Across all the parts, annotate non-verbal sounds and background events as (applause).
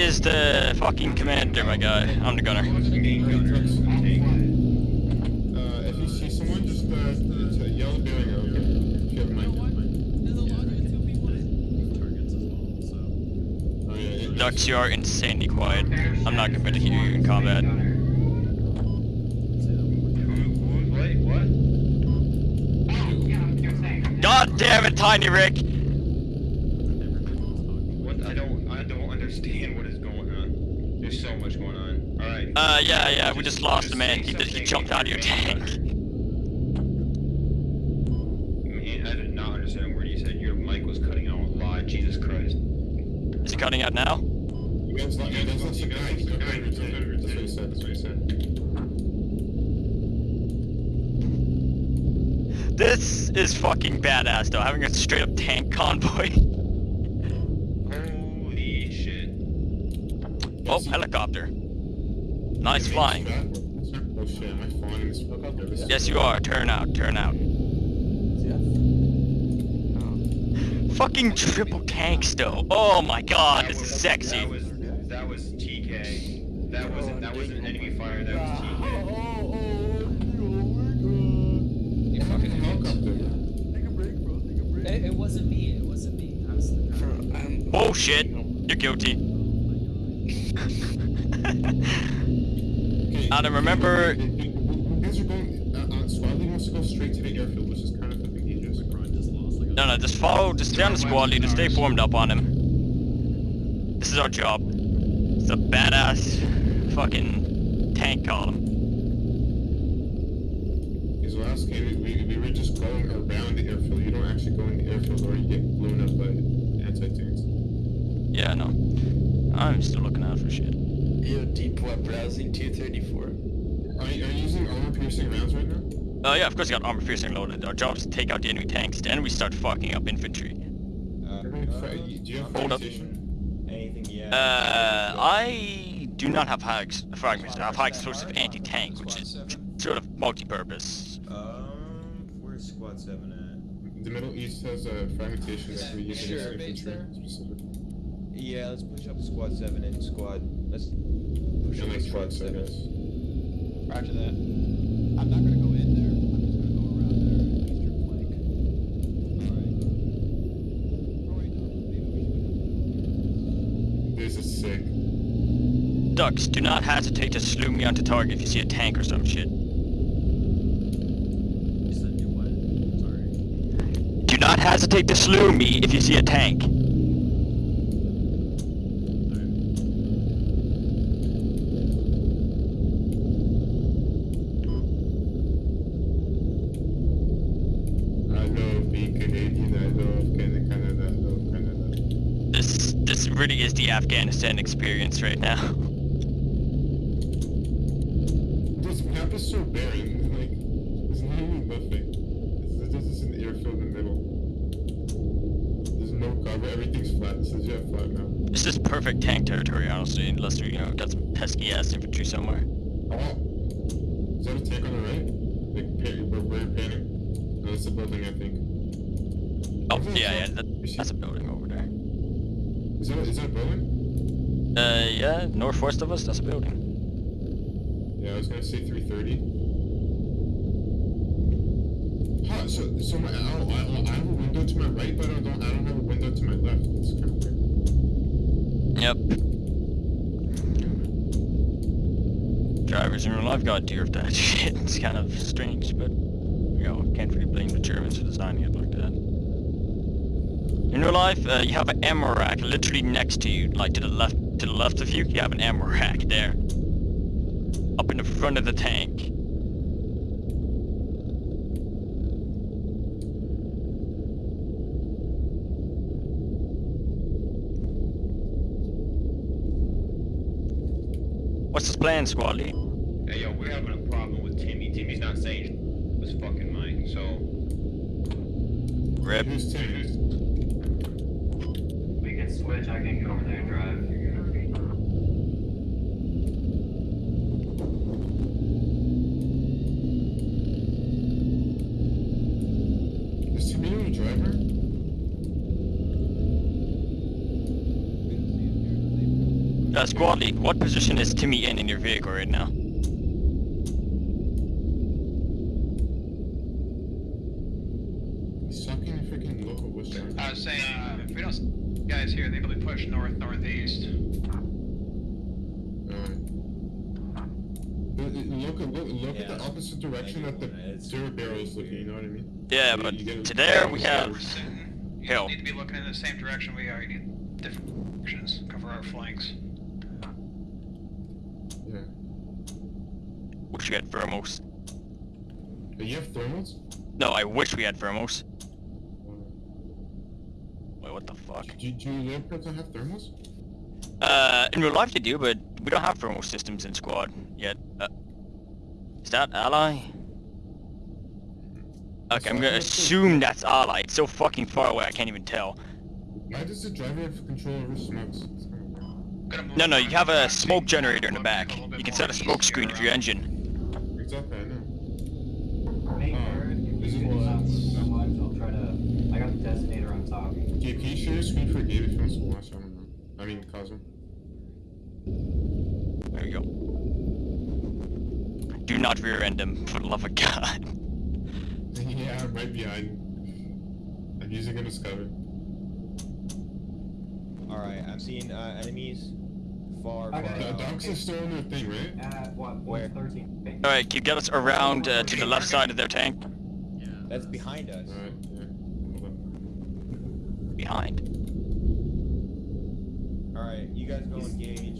is the fucking commander, my guy. I'm the gunner. Who's the main gunner of the tank? uh if you see someone just to yell the bearing out, okay? If you have a mic. Yeah, it, Dux, you are insanely quiet. I'm not going to hear you in combat. Who, who, wait, what? God damn it, Tiny Rick! What? I don't, I don't understand what is going on. There's so much going on. Alright. Uh, yeah, yeah, we just lost a man. He, he jumped out of your tank. Man, I did not understand a word you said. Your mic was cutting out a lot. Jesus Christ. Is it cutting out now? You guys, you guys lost a guy. He's no better. That's what he said. That's what he said. This is fucking badass, though, having a straight up tank convoy. (laughs) Holy shit. Oh, helicopter. This flying. Yes, you are. Turn out, turn out. Fucking triple tanks, though. Oh my god, That this is sexy. That was, that was TK. That wasn't, that wasn't enemy fire. That was TK. You fucking helicopter. It, it wasn't me. It wasn't me. I was the driver. Um, Bullshit. You're guilty. (laughs) Adam, remember- guys are going, uh, uh, wants to go straight to the airfield, which is kind of fucking dangerous. No, no, just follow, just stay on the squad leader, stay formed up on him. This is our job. It's a badass fucking tank column. Last game, we, we were just going around the airfield. You don't actually go in the airfield or you get blown up by anti-tanks. Yeah, no. I'm still looking out for shit. Yo, deep web browsing 234. Are you, are you using armor-piercing rounds right now? Oh yeah, of course you got armor piercing loaded. Our job is to take out the enemy tanks, then we start fucking up infantry. Uh, Do you have Hold up. Anything yet? Uh, I do not have high fragments. I have high explosive anti-tank, which is sort of multi-purpose. Um, where's squad seven at? The Middle East has a fragmentation that we use Sure. against infantry specific. Yeah, let's push up squad seven and squad. Let's push And up squad seven. guess. Roger that. I'm not gonna go in there. I'm just gonna go around there their eastern flank. Alright. Oh wait, no. Maybe we should This is sick. Dux, do not hesitate to slew me onto target if you see a tank or some shit. You said you what? Sorry. Do not hesitate to slew me if you see a tank. Afghanistan experience right now. (laughs) This map is so barren. Like, there's literally nothing. This is just an airfield in the middle. There's no cover. Everything's flat. This is yeah, flat now. This is perfect tank territory, honestly, unless we, you know, got some pesky ass infantry somewhere. Oh, is that a tank on the right? Like, where you're panning? No, it's a building, I think. Oh, Is that a yeah, yeah, that, that's a building over there. Is that, is that a building? Uh, yeah, northwest of us, that's a building. Yeah, I was gonna say 330. Huh, so, so my, I, I, I have a window to my right, but I don't, I don't have a window to my left. It's kind of weird. Yep. Drivers in real life got deer of that (laughs) shit. It's kind of strange, but, you know, can't really blame the Germans for designing it. In real life, uh, you have an ammo rack literally next to you, like to the left, to the left of you, you have an ammo rack there. Up in the front of the tank. What's this plan, squad lead? Hey, yo, we're having a problem with Timmy. Timmy's not saying his fucking mind, so... Rip. Who's Tim? We can switch, I can go over there and drive. Uh, squad lead, what position is Timmy in in your vehicle right now? He's sucking freaking local bush down. I was saying, uh, if we don't guys here, they probably push north northeast. Alright. Look, look, look Yeah. at the opposite direction that the It's- zero barrel is looking, you know what I mean? Yeah, You- but you get- to there we We're have sitting. You hill. need to be looking in the same direction we are. You need different directions. Cover our flanks. Yeah. Wish we had thermals. Hey, you have thermals? No, I wish we had thermals. Wait, what the fuck? Do, do Leopards not have thermals? Uh, in real life they do, but we don't have thermal systems in squad yet. Uh, is that ally? Okay, I'm gonna assume that's ally. It's so fucking far away, I can't even tell. Why does the driver have control over smokes? It's kinda weird. Gonna No, no, you have a smoke generator in the back. a little bit You can set a smoke screen for your engine. Exactly, I know. Hey, Oh, Aaron, if this is pull what- it out so much, I'll try to. I got the designator on top. Gabe, can you share your screen for Gabe if he wants to watch? I don't know. I mean, Cosmo. There you go. Do not rear end him, for the love of God. (laughs) yeah, I'm right behind. I'm using a as cover. Alright, I'm seeing uh, enemies far, far Okay. The out. dogs are still in their thing, right? At what? Where? 13. Alright, keep get us around uh, to the left side of their tank. Yeah. That's behind us. Alright, yeah. Behind. Alright, you guys go engage.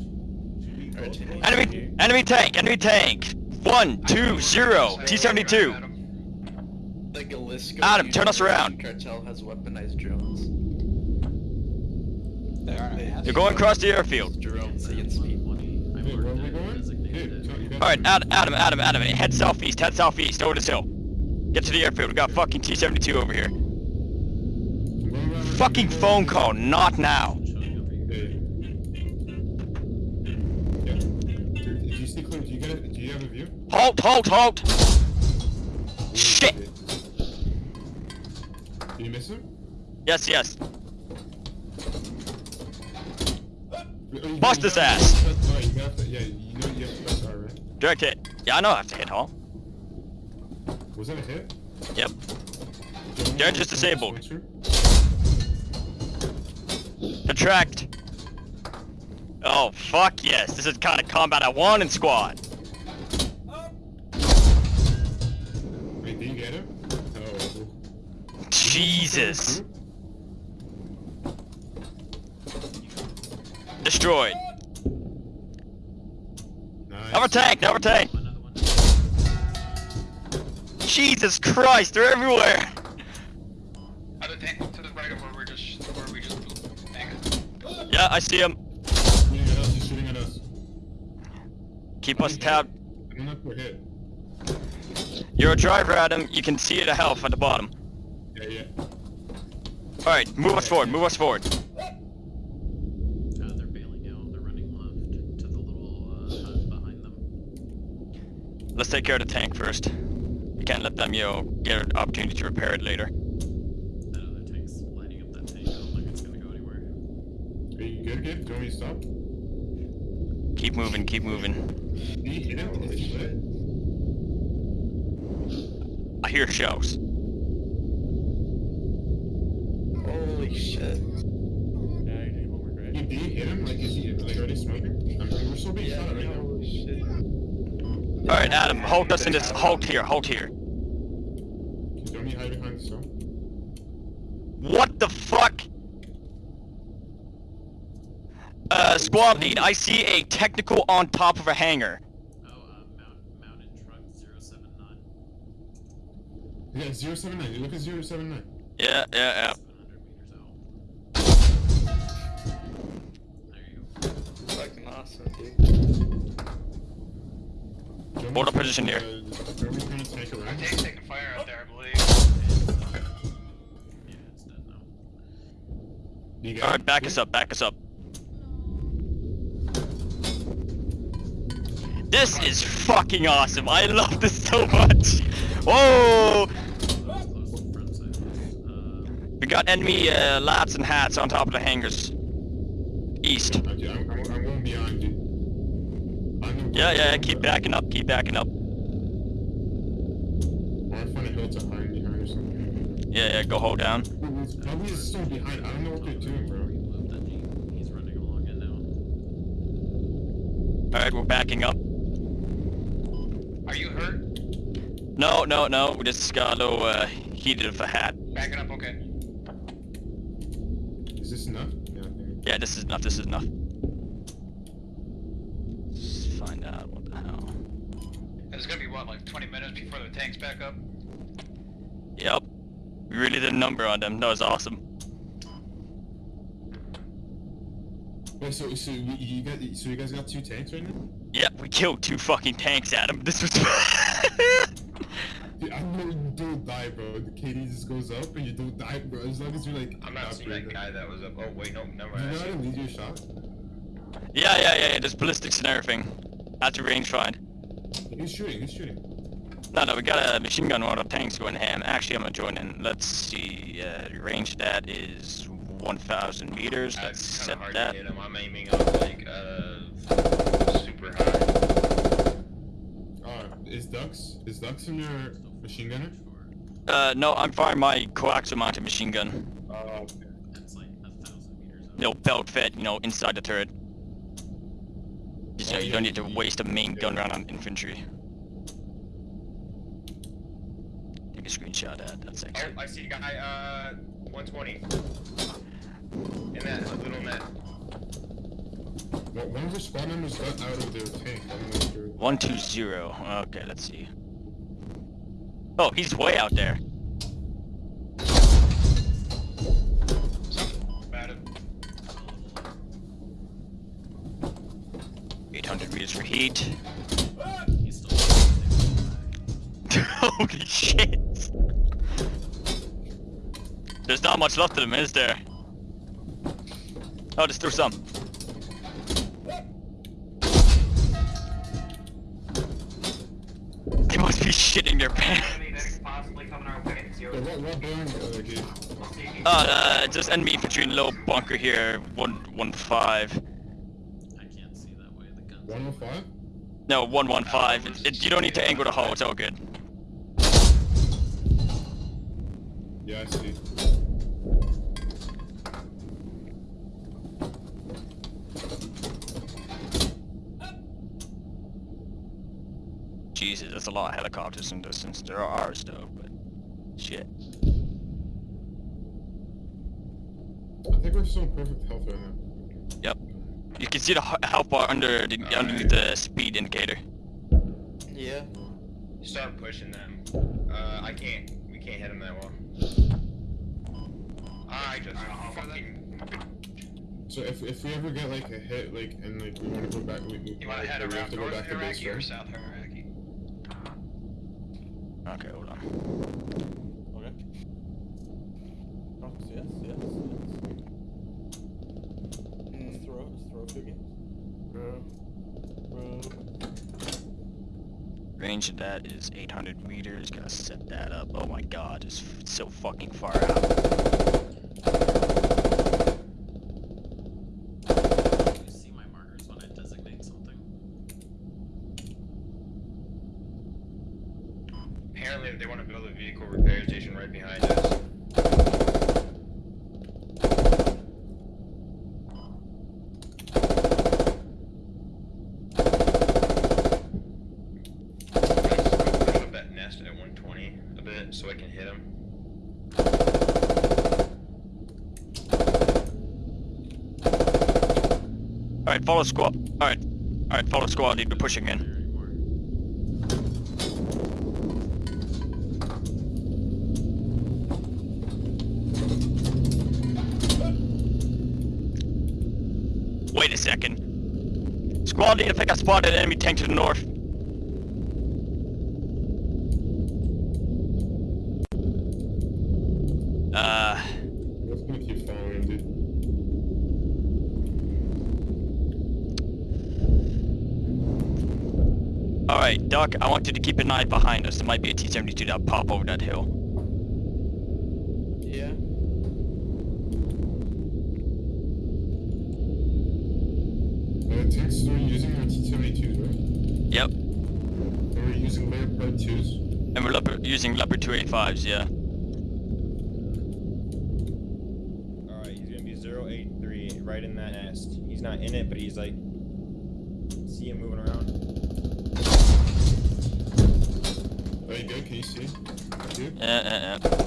Should we Alright, both Timmy. go Enemy, engage? enemy tank, enemy tank. One, two, zero, T-72. The Jalisco Adam, turn us around. cartel has weaponized drones. You're going across the airfield. Drones against people. Hey, where are we going? Gabe, tell- you got Alright, Ad- Adam, Adam, Adam, head southeast, head southeast, over this hill. Get to the airfield, we got fucking T-72 over here. I'm going around- Fucking phone call, not now. Hey. You see clear? Do you get it? Do you have a view? Halt, halt, halt! Shit! Did you miss him? Yes, yes. Oh, you- Bust you his have- ass. Alright, you have to, yeah, you know you have to press R, ass! Direct hit. Yeah, I know I have to hit halt. Was that a hit? Yep. They're just disabled. Attract. Oh, fuck yes. This is the kind of combat I want in squad. Wait, did you get him? Oh. Jesus. Destroyed. Nice. Another tank, another tank. Jesus Christ, they're everywhere. Other tank to the right of where we're just where we just tank. Yeah, I see him. Shooting at us, he's shooting at us. Keep us tabbed. I'm not for hit. You're a driver, Adam. You can see the health at the bottom. Yeah, yeah. Alright, move us forward, move us forward. Uh, they're bailing out. They're running left to the little uh, hut behind them. Let's take care of the tank first. We can't let them, you know, get an opportunity to repair it later. That other tank's lighting up that tank. I don't think it's gonna go anywhere. Are you good, Gabe? Do you want me to stop? Keep moving, keep moving. You hit him? Is he lit? I hear shells. Holy shit. Gabe, did you hit him? Like, is he like already smoking? I mean, we're still being shot at right now. Holy shit. Alright, Adam, hold us in this. Hold here, hold here. Don't you hide behind the stone? What the fuck? Uh, squad lead, I see a technical on top of a hangar. Oh, uh, mount, mounted truck 079. Yeah, 079. You look at 079. Yeah, yeah, yeah. meters out. There you go. Fucking awesome, dude. Up position here. Alright, back us up, back us up. This is fucking awesome. I love this so much. Whoa! We got enemy uh, and hats on top of the hangars. East. I'm going beyond Yeah, yeah, yeah, keep backing up, keep backing up. I find a hill to hide behind or something. Yeah, yeah, go hold down. Probably is still behind. I don't know what they're doing, bro. Moved that jeep. He's running along it now. Alright, we're backing up. Are you hurt? No, no, no, we just got a little uh, heated of a hat. Backing up, okay. Is this enough? Yeah. Yeah, this is enough, this is enough. Let's find out what the hell. It's gonna be what, like 20 minutes before the tank's back up? Yep. We really did a number on them, that was awesome. Wait, so so you, you got so you guys got two tanks right now? Yep, we killed two fucking tanks at him. (laughs) This was... Dude, I know you don't die, bro. The KD just goes up and you don't die, bro. As long as you're like. I'm not seeing that guy that was up. Oh wait, no, never Do you mind. know how to lead your shot? yeah, yeah, yeah, yeah, there's ballistics and everything. At the range find. Who's shooting? he's shooting? No, no, we got a machine gun on our tanks going ham. Actually, I'm gonna join in. Let's see, uh, range that is 1,000 meters. Uh, Let's set kind of hard that. to hit him. I'm aiming up like uh super high. Uh, is Dux? Is Dux in your machine gunner? Uh, no, I'm firing my coaxial mounted machine gun. Oh, okay. It's like a thousand meters up. No, belt fed, you know, inside the turret. Just, you know, you don't need to waste a main gun round on infantry. Take a screenshot at that, that's Oh, excellent. I see a guy. Uh, 120. In that little net. Well, one of the spawn members got out of their tank. I don't know 120. Okay, let's see. Oh, he's way out there. 800 meters for heat. (laughs) Holy shit! There's not much left of them, is there? Oh, just threw some. They must be shitting their pants. Oh, uh, just enemy infantry in low bunker here, one one five. I can't see that way. The gun's 105? No, one one five. It, it- you don't need to angle the hull. It's all good. Yeah, I see. Jesus, there's a lot of helicopters in distance. There are ours though, but shit. I think we're still in perfect health right now. Yep. You can see the h- health bar under the underneath the speed indicator. Yeah. Start pushing them. Uh, I can't. We can't hit them that well. I just fucking. So if, if we ever get like a hit, like, and like we want to go back, we, we, You wanna head we have around to go North back to base, Iraqi or right? South Iraqi? Okay, hold on. Okay. Oh, yes, yes, yes. Let's throw, let's throw a few games. Range of that is 800 meters. Gotta set that up. Oh my god, it's, so fucking far out. You see my markers when I designate something? Apparently, they want to build a vehicle repair station right behind us. I'm gonna push up that nest at 120 a bit so I can hit him. Alright, follow squad. Alright. Alright, follow squad. Need to be pushing in. Wait a second. Squad need to pick a spot at enemy tank to the north. Uh, Let's gonna keep following, dude. Alright, Duck, I want you to keep an eye behind us. There might be a T-72 that'll pop over that hill. Yeah. Uh, tanks are using their T-72s, right? Yep. And we're using Leopard 2s. And we're leopard, using Leopard 285s, yeah. Alright, he's gonna be 083, right in that nest. He's not in it, but he's like. See him moving around? Sim, Aqui. É, é, é.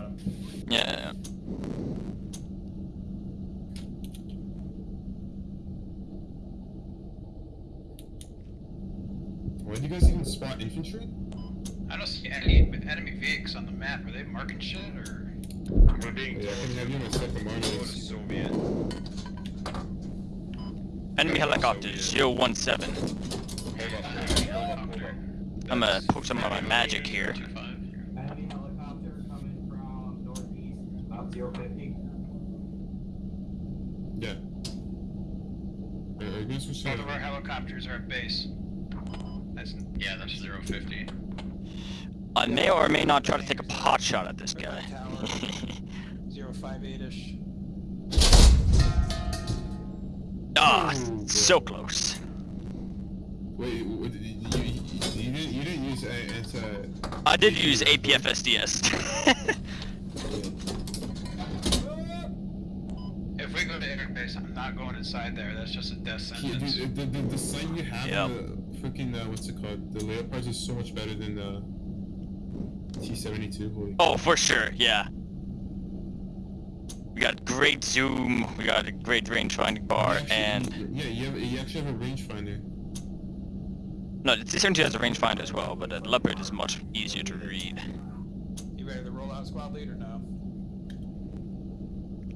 got him. Yeah. Where do you guys even spot infantry? I don't see any enemy vehicles on the map. Are they marking shit or? We're being yeah, I haven't even set the. Soviet. Enemy helicopter 017. I'm gonna poke some of my magic here. Northeast, about 050. Yeah. Are, are you guys switch Both of our helicopters are at base. That's yeah, that's 050. I may or may not try to take a pot shot at this guy. (laughs) Tower. 058-ish. Ah, so close. Wait, what, you, you, you, you didn't you didn't use a- anti. I did use APFSDS. (laughs) If we go to interbase, I'm not going inside there. That's just a death Yeah, sentence. dude, the, the, the sight you have Yep. the freaking uh, what's it called? The Leopards is so much better than the T72. Holy oh, for sure, yeah. We got great zoom, we got a great range finding bar, actually- and... yeah, you have you actually have a rangefinder. No, the T-72 has a rangefinder as well, but the Leopard is much easier to read. You ready to roll out squad leader now?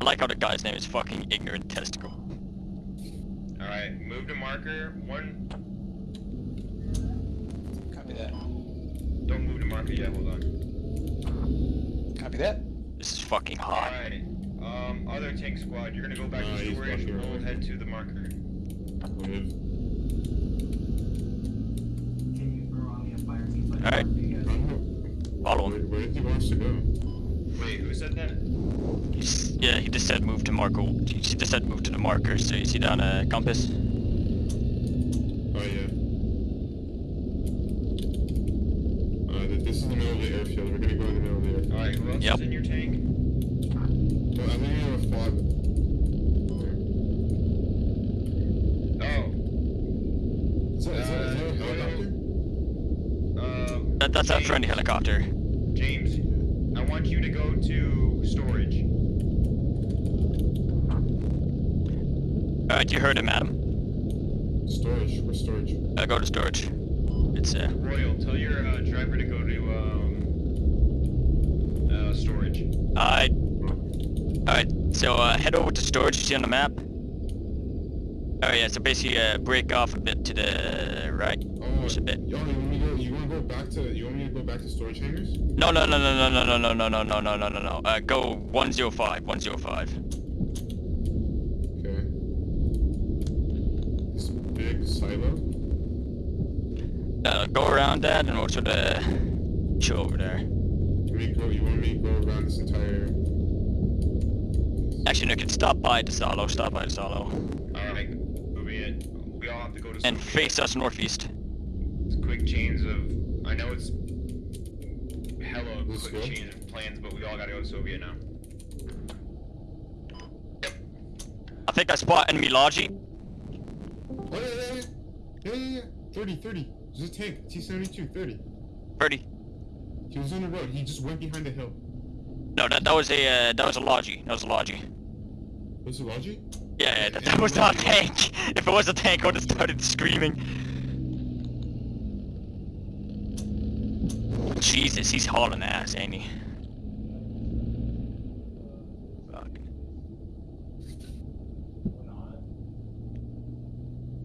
I like how the guy's name is fucking Ignorant Testicle. Alright, move to marker. One. Copy that. Don't move to marker yet, hold on. Copy that. This is fucking hot. Alright. Um, other tank squad, you're gonna go back Ah, to storage. fucking We'll head to the marker. Live. Can you throw on me a fire team? like Alright. that for you I guys? don't know. Follow Where, him. where did he want us to go? Wait, who said that? Yeah, he just said move to marker. He just said move to the marker, so you see down a compass? Oh yeah. Uh, this is the middle of the airfield. We're gonna go in the middle of the airfield. Alright, who else Yep. is in your tank? Well, I think we have a fog. Oh. Is that, is that, is that a Uh, helicopter? Uh, That, that's a friendly helicopter. James, I want you to go to storage. Alright, you heard him, Adam. Storage. Where's storage? Uh, go to storage. It's, uh, Royal, tell your uh, driver to go to um, uh, storage. alright. Alright, so, uh, head over to storage, you see on the map? Oh yeah, so basically, uh, break off a bit to the right. Oh, Just a bit. Back to? You want me to go back to storage hangars? No, no, no, no, no, no, no, no, no, no, no, no, no, no, no. Uh, go 105, 105. Okay. This big silo. Uh, go around that and we'll sort of chill over there. You want go? You want me to go around this entire? Actually, no, can stop by the silo, stop by the silo. Alright, moving it. We all have to go to And face us northeast. It's quick chains of. I know it's hella Let's quick go. chains of plans, but we all gotta go to Soviet now. I think I spot enemy Logi. Oh yeah, yeah, yeah, yeah, yeah, yeah. 30, 30. There's a tank. T72, 30. 30. He was on the road. He just went behind the hill. No, that, that was a, uh, that was a Logi. That was a Logi. Was it Logi? Yeah, yeah, that, that was not a tank. (laughs) If it was a tank, I would have started screaming. Jesus, he's hauling ass, ain't he? Fuck.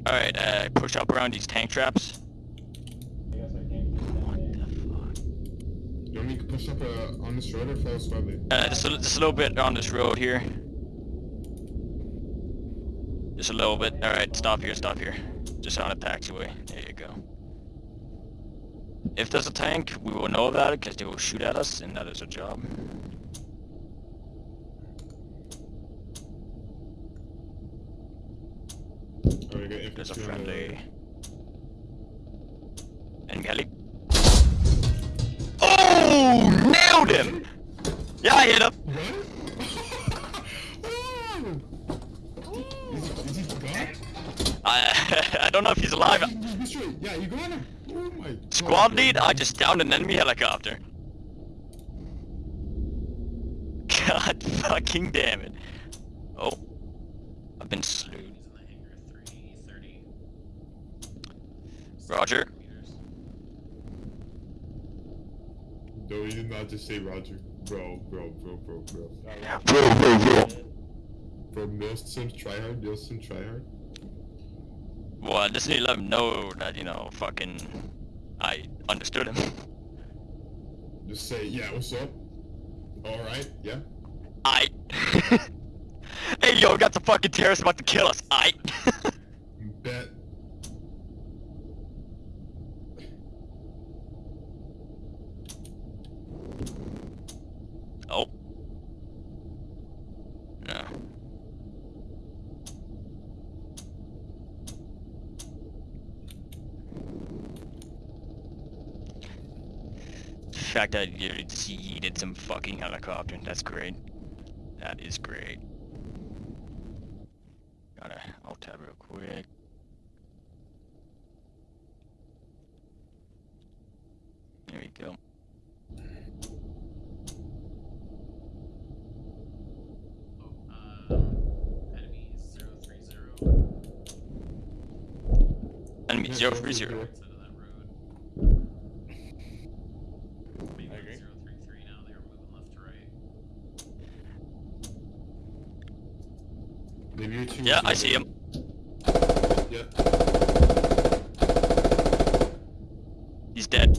Alright, uh, push up around these tank traps. I I can't get down What the fuck? You want me to push up uh, on this road or follow lead? Uh, just a, just a little bit on this road here. Just a little bit. Alright, stop here, stop here. Just on a taxiway. There you go. If there's a tank, we will know about it because they will shoot at us, and that is our job. Alright, There's a infantry on the- friendly. And Kelly. Oh! Nailed him! Yeah, I hit him! Oh! Is he, gone? I, (laughs) I don't know if he's alive. You- you straight. Yeah, you got him. Oh my god. Squad lead, I just downed an enemy helicopter. (laughs) God fucking damn it. Oh. I've been slewed. He's in the hangar 330. Roger. No, he did not just say Roger. Bro, bro, bro, bro, bro. Bro, bro, bro. Bro, Nielsen tryhard, Nielsen tryhard. Well, I just need to let him know that, you know, fucking... I understood him. Just say, yeah, what's up? Alright, yeah. I. (laughs) hey, yo, got the fucking terrorists about to kill us. I. (laughs) Bet. oh. fact that you see some fucking helicopter. That's great. That is great. Gotta alt tab real quick. There we go. Oh, uh, enemy 030. Enemy 030. Yeah, I see him. Yeah. He's dead.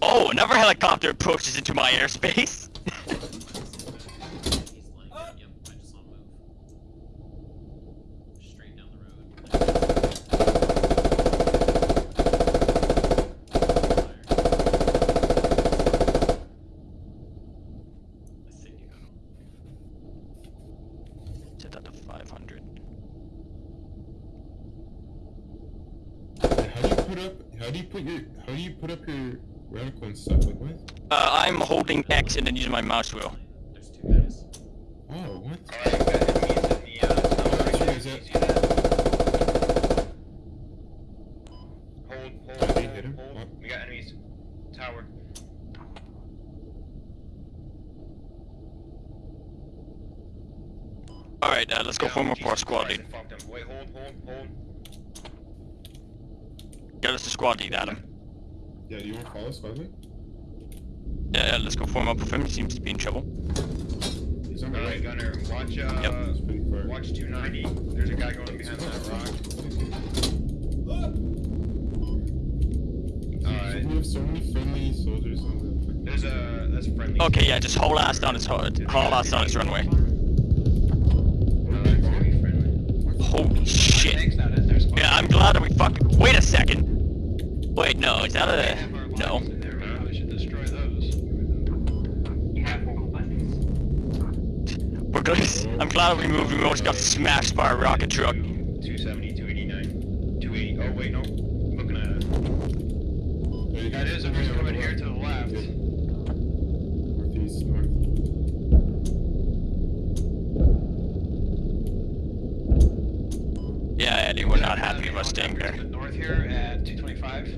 Oh, another helicopter approaches into my airspace. He's like, yep, I just saw him move. Straight down the road. I think you got him. Set that to 500. How do you put up? How do you put your? How do you put up your reticle and stuff? Like what? Uh, I'm holding X and then using my mouse wheel. There's two guys. Oh, what? Alright, we got enemies in the, uh, tower. Where Can is you it? see that? Hold, hold, Did they hold, hit him? hold. What? We got enemies. Tower. Alright, uh, let's go Yeah, a squad Christ, lead. I fucked him. Wait, hold, hold, hold. Yeah, let's the squad lead, Adam. Yeah, do you want to follow squad lead? Yeah, yeah, let's go form up with him. He seems to be in trouble. He's on the right. Gunner, watch, uh, Yep. It's pretty far. watch 290. There's a guy going behind that rock. (laughs) Alright. We have so many friendly soldiers on the. There's a, that's friendly. Okay, yeah, just haul ass down his ho- haul ass down his runway. Holy shit. Tank's not in there, squad. Yeah, I'm glad that we fucking. Wait a second. Wait, no, is that a no? lines in there, we probably should destroy those. You have four weapons. We're gonna. I'm glad we moved. We almost got smashed by a rocket truck. 270, 289, 280. Oh, wait, no. Looking at it. There you go. That is, you're coming here to the left. Northeast, north. Yeah, Eddie, we're not happy about staying there. To north here at 225,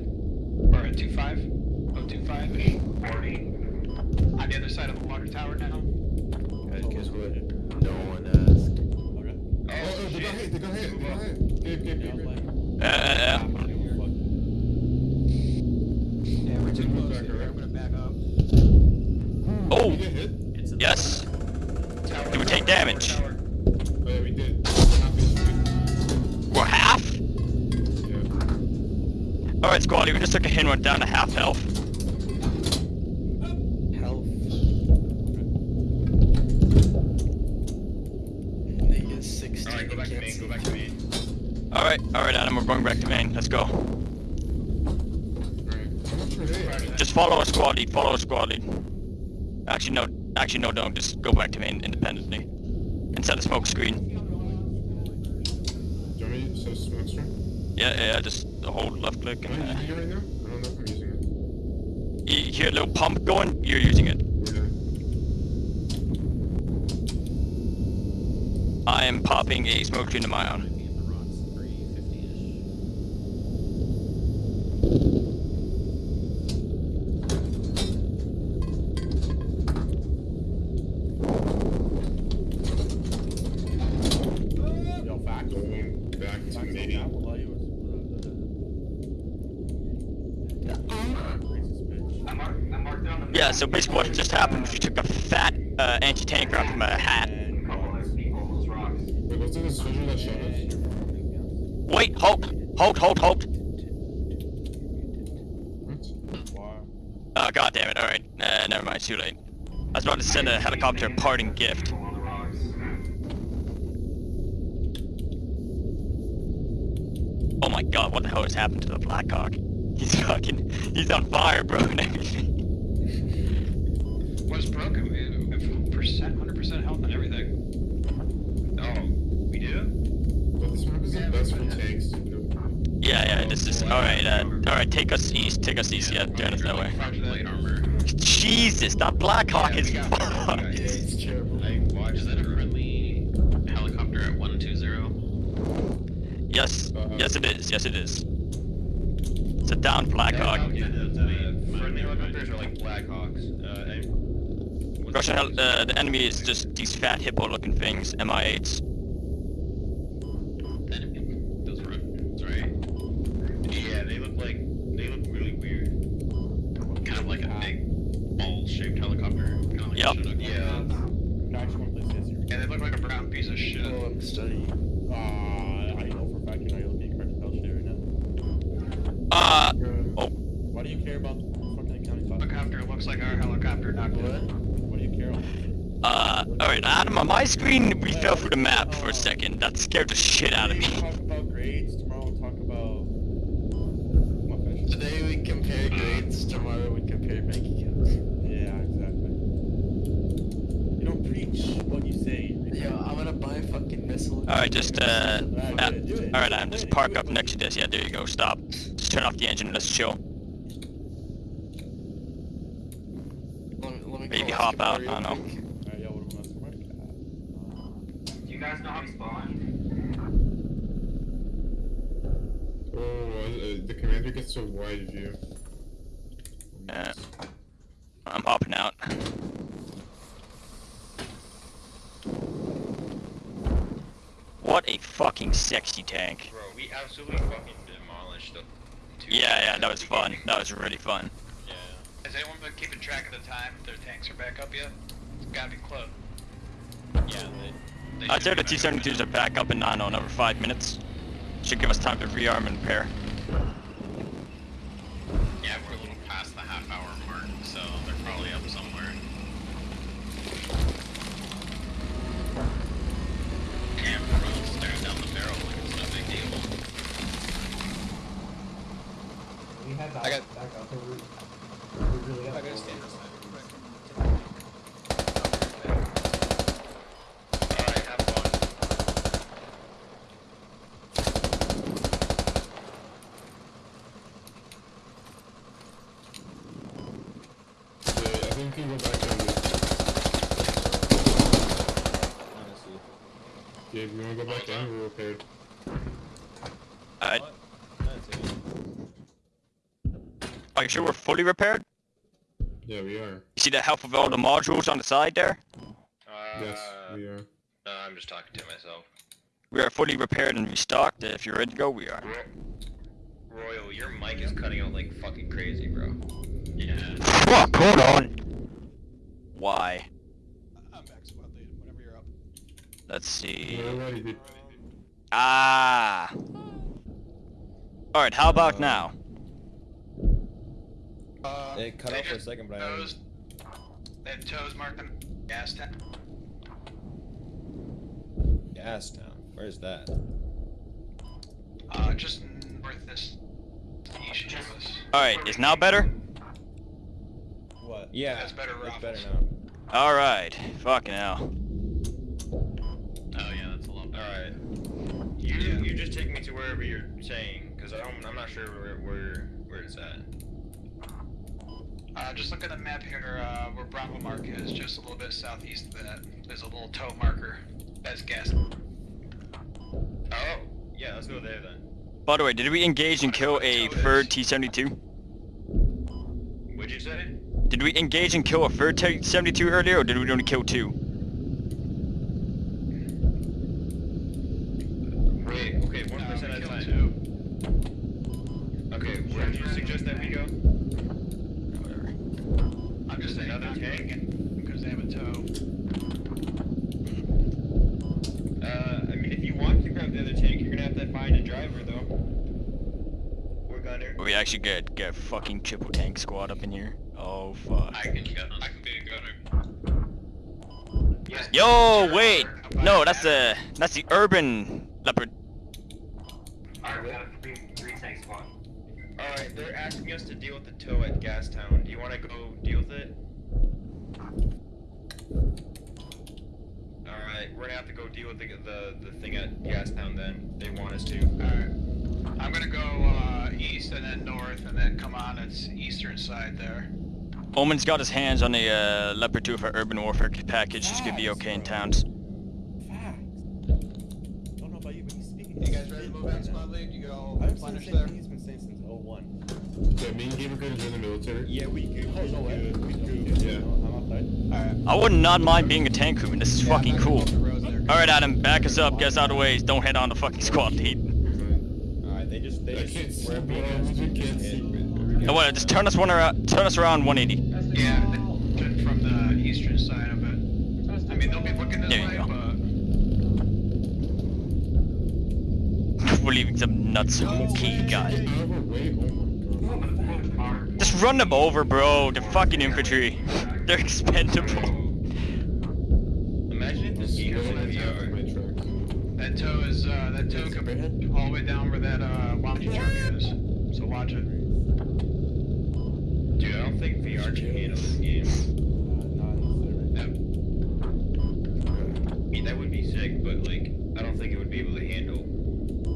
or at 25, oh 25 ish. 40. On the other side of the water tower now. Guys, guess what? No one asked. Okay. Oh, oh, they got hit, they got hit, they got hit. Gabe, Gabe, Yeah, Gabe, I'm Gabe. playing. Uh, uh, uh, Yeah, we're too close here. I'm gonna back up. Oh. Did we get hit? It's in yes. Tower, Did we take damage? tower. Alright, squad, we just took a hit and went down to half health. Health. Negative 16. Alright, go back to can't main, see. go back to main. Alright, alright, Adam, we're going back to main. Let's go. Alright. How much were they? Just follow a squad lead, follow a squad lead. Actually, no, actually, no, don't. Just go back to main independently. And set a smoke screen. Do you want me to set a smoke screen? Yeah, yeah, just hold left click Am I and uh, using it right now? I don't know if I'm using it. you hear a little pump going, you're using it. Yeah. I am popping a smoke screen to my own. Might be in the rocks 350-ish. Yo, fact. Going back to Fact main. Apple value is- Racist bitch. I marked, I marked down the. Yeah, so basically what just happened was you took a fat uh, anti-tank out from a hat. Wait? Wait, hold, hold, hold, hold. Oh, god damn it, alright. Uh, never mind, too late. I was about to send a helicopter a parting gift. Oh my god, what the hell has happened to the Blackhawk? He's fucking, he's on fire, bro, and everything. What is broken? We have percent, hundred percent health and everything. Oh, we do? But this map is the best for tanks. You? Yeah, yeah, this is, alright, uh, alright, take us east, take us east, yeah, turn us that way. Plate. Jesus, that Blackhawk is Yeah, we got- fucked. Yeah, It's terrible. I watched Is that a friendly helicopter at 120? Yes, Uh-huh. yes it is, yes it is. It's a down Blackhawk. Yeah, the, the friendly helicopters are like Blackhawks. Uh, I, what's Russian, the- uh, the enemy is just these fat hippo-looking things, MI8s. Those Russians, right? Yeah, they look like they look really weird. Kind of like a big ball-shaped helicopter. Kind of like Yep. a Chinook. Yeah. Can I actually want to play this here? Yeah, they look like a brown piece of shit. Oh, I'm studying. Uh, I know for a fact you're not looking at cartel shit right now. Uh, Uh, Why do you care about fucking county class? Helicopter looks like our helicopter knocked What? in. What do you care about? uh, alright, Adam, on my screen, we fell through the map for a second. That scared the shit out of Today we me. talk about grades, tomorrow we'll talk about... Today we compare grades, tomorrow we compare bank accounts. Yeah, exactly. You don't preach what you say. Yo, I'm gonna buy a fucking missile. Alright, just, uh, Alright, uh, do it, do it. alright, Do it, Adam, just park up next to this. Yeah, there you go, stop. Just turn off the engine and let's chill. Let me, let me Maybe hop out, I don't know. quick. Alright, yo, what am I supposed Do you guys know how to spawn? oh, uh, the commander gets a wide view. Yeah. I'm hopping out. What a fucking sexy tank. Bro, we absolutely fucking demolished the. two Yeah, yeah, that was fun. That was really fun. Yeah. Has anyone been keeping track of the time their tanks are back up yet? It's gotta be close. Yeah. They, they I'd say the be back up T-72s are back up in 9 on over 5 minutes. Should give us time to rearm and repair. Yeah, we're a little past the half-hour mark, so they're probably up somewhere. Damn, everyone's staring down the barrel like it's no big deal. We had that I got- back up. We're, we're really up. I gotta close. stand aside. Alright, have fun. Yeah, I think you go back and Honestly. yeah, if you wanna go back in, we're repaired. Uh, What? That's it. Are you sure we're fully repaired? Yeah, we are. You see the health of all the modules on the side there? Uh, Yes, we are. No, I'm just talking to myself. We are fully repaired and restocked. If you're ready to go, we are. Ro- Royal, your mic is cutting out like fucking crazy, bro. Yeah. Fuck, hold on! Why? I'm back squad lead, whenever you're up. Let's see. Ready. Ah! Alright, how about now? Uh, It cut off for a second, but I heard TOWs. They have TOWs marking gas tank. Gas Town. Where's that? Uh, just north this east. Alright, is now better? What? Yeah, That's better, It's better now. Alright. Fucking hell. Oh yeah, that's a lot better. Alright. You you just take me to wherever you're saying, because I don't I'm not sure where where where it's at. Uh, just look at the map here, uh, where Bravo Mark is, just a little bit southeast of that. There's a little TOW marker. That's gas. Oh, yeah, let's go there then. By the way, did we engage and kill a third T-72? What'd you say? Did we engage and kill a third T-72 earlier, or did we only kill two? Wait, okay, one Uh, person we at a killed time. two. Okay, where do you suggest that we go? Whatever. I'm just saying Another not tank? taking because they have a TOW. Uh, I mean, if you want to grab the other tank, you're gonna have to find a driver though. Or gunner. We actually get get fucking triple tank squad up in here. Oh fuck. I can go. I can be a gunner. Yeah. Yo, wait. No, that's the that's the urban leopard. Alright, we have a three, three tank squad. Alright, they're asking us to deal with the tow at Gastown. Do you wanna go deal with it? Alright, we're gonna have to go deal with the, the, the thing at Gastown then. They want us to. Alright. I'm gonna go uh, east and then north and then come on its eastern side there. Omen's got his hands on the uh, leopard 2 for urban warfare package. He's gonna be okay in towns. Facts. Don't know about you, but he's speaking. You guys ready to move out, squad lead? You go I've replenish seen there. He's been saying since 01. Yeah, me and Gabriel could join the military. Yeah, we could. Oh, no way. We do. Yeah. I'm outside. Alright. I would not mind being a tank crewman. This is Yeah, fucking I'm not gonna cool. go up the roads there. Alright, Adam, back us up. Get us out of the way. Don't head on the fucking squad lead. Alright, they just they I just can't see, we're bro. being I asked to can't hit. see. No, wait, just turn us one around. Turn us around 180. Yeah, the- from the eastern side of it. I mean, they'll be looking this There you way, go. but (laughs) We're leaving some nuts key guy. Get out of our way. My god. Just run them over, bro. They're fucking infantry. (laughs) They're expendable. Imagine if this game in My VR. that TOW is uh, that TOW could be all the way down where that uh, Wamji truck is. So watch. Dude, I don't think VR can handle this game. In the. I mean, that would be sick, but like, I don't think it would be able to handle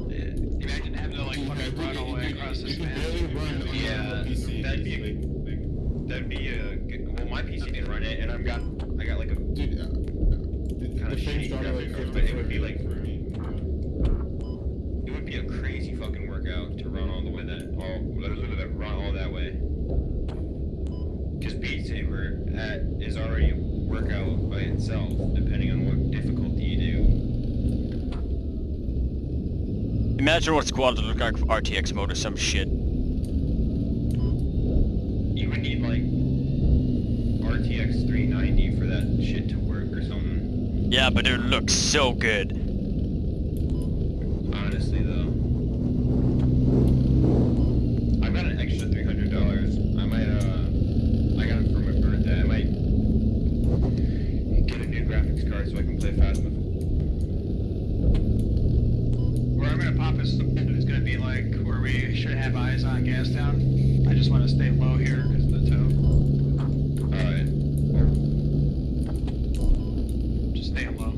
it. Imagine having to like fucking run all the way across this You map. can barely run on Yeah, that'd be a, that'd be a good, well, my PC didn't run it, and I've got, I got like a Dude, uh, the, Kinda the shitty dropped to like graphics, 50 but it would be like- It would be a crazy fucking workout to run all that all run all that way. Because Beat Saber at, is already a workout by itself, depending on what difficulty you do. Imagine what squad would look like for RTX mode or some shit. You would need like RTX 390 for that shit to work or something. Yeah, but it looks so good. Honestly though. I got an extra three hundred dollars. I might uh I got it for my birthday. I might get a new graphics card so I can play Phasma. Where I'm gonna pop is is gonna be like where we should have eyes on Gastown. I just want to stay low here because of the TOW. Alright. Just staying low.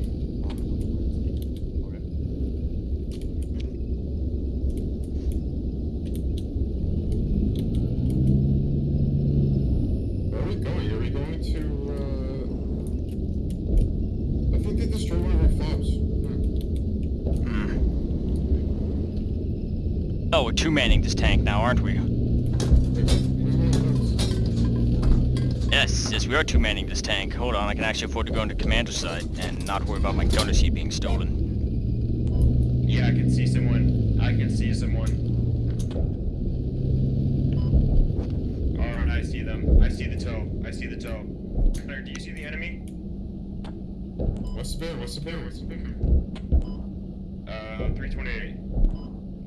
Where are we going? Are we going to, uh... I think they destroyed one of our fobs. Hmm. Oh, we're two manning this tank now, aren't we? Wait, wait, wait, wait. Yes, yes, we are two manning this tank. Hold on, I can actually afford to go into commander side and not worry about my gunner seat being stolen. Yeah, I can see someone. I can see someone. Alright, I see them. I see the TOW. I see the TOW. Connor, do you see the enemy? What's the bear? What's the bear? What's the bear? Uh, 328.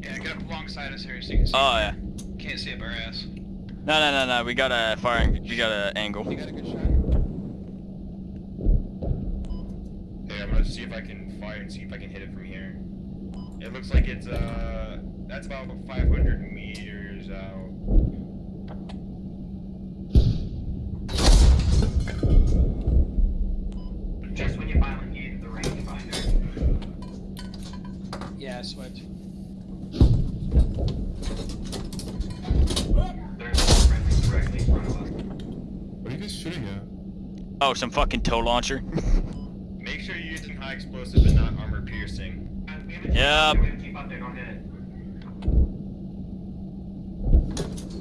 Yeah, get up alongside us here so you can see. Oh, yeah. Can't see up our ass. No, no, no, no. We got a firing. We got a angle. You got a good shot? Hey, I'm gonna see if I can fire and see if I can hit it from here. It looks like it's uh, that's about 500 meters out. Just when you finally get the rangefinder. Yeah, switch. There's no friendly directly in front of us. What are you guys shooting at? Oh, some fucking tow launcher. (laughs)